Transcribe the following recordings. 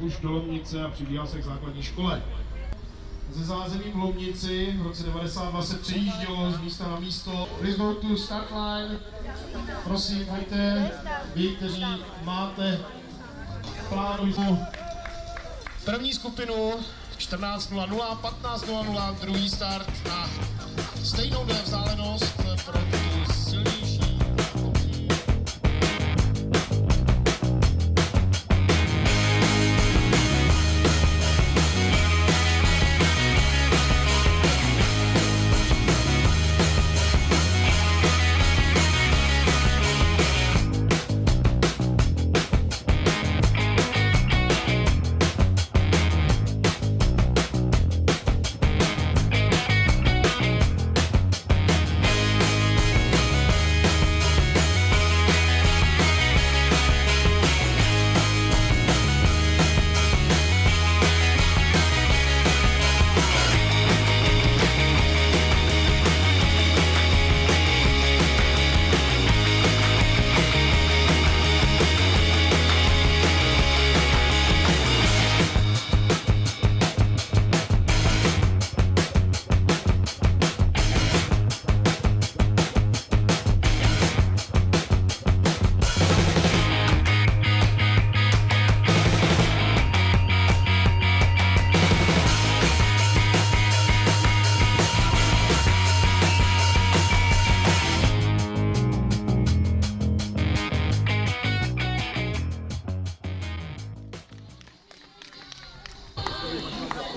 už do Lomnice a přibíhal se k základní škole. Ze zázemí v Lomnici v roce 92 se přejíždělo z místa na místo. Please go to start line. Prosím, pojďte, vy, kteří máte plánu první skupinu 14.00, 15.00, druhý start a stejnou vzdálenost pro tu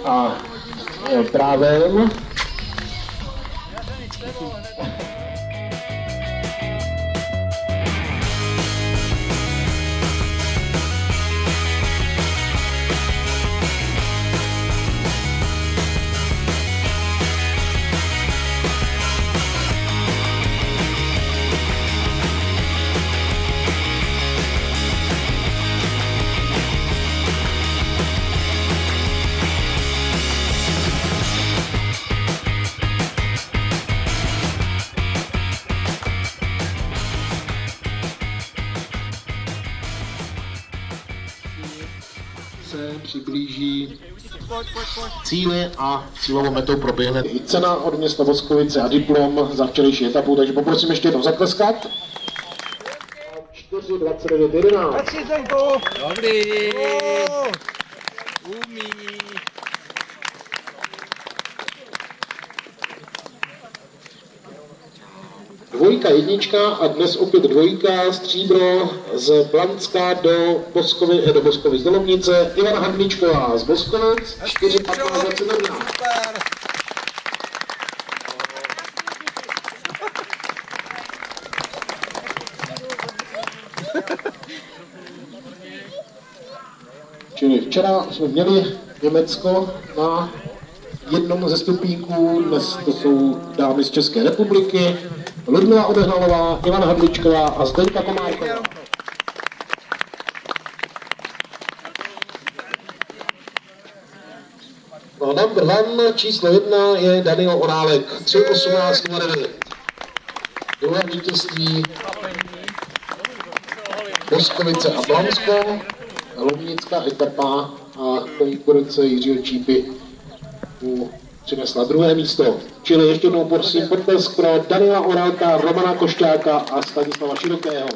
a e, právem. Se přiblíží cíli a cílovou metou proběhne i cena od města Voskovice a diplom za včerejší etapu, takže poprosím ještě jednou zatleskat. 4, 29, 11. Hezký Zdenku! Dobrý. Umí. Dvojka, jednička a dnes opět dvojka, stříbro z Blancka do Boskovi, eh, do Boskovic do Lomnice, Ivana Hadličková z Boskovic, 4, 15, 21. Super! Čili včera jsme měli Německo na jednom ze stupínků, dnes to jsou dámy z České republiky, Ludmila Odehnalová, Ivana Hadličková a Zdeňka Komárková. No, number one, číslo jedna je Daniel Orálek, 3.18.09. Druhé vítězství Boskovice a Blansko, Lomnická etapa a konkurence Jiřího Čípy mu přinesla druhé místo. Čili ještě jednou prosím potlesk pro Daniela Orálka, Romana Košťáka a Stanislava Širokého.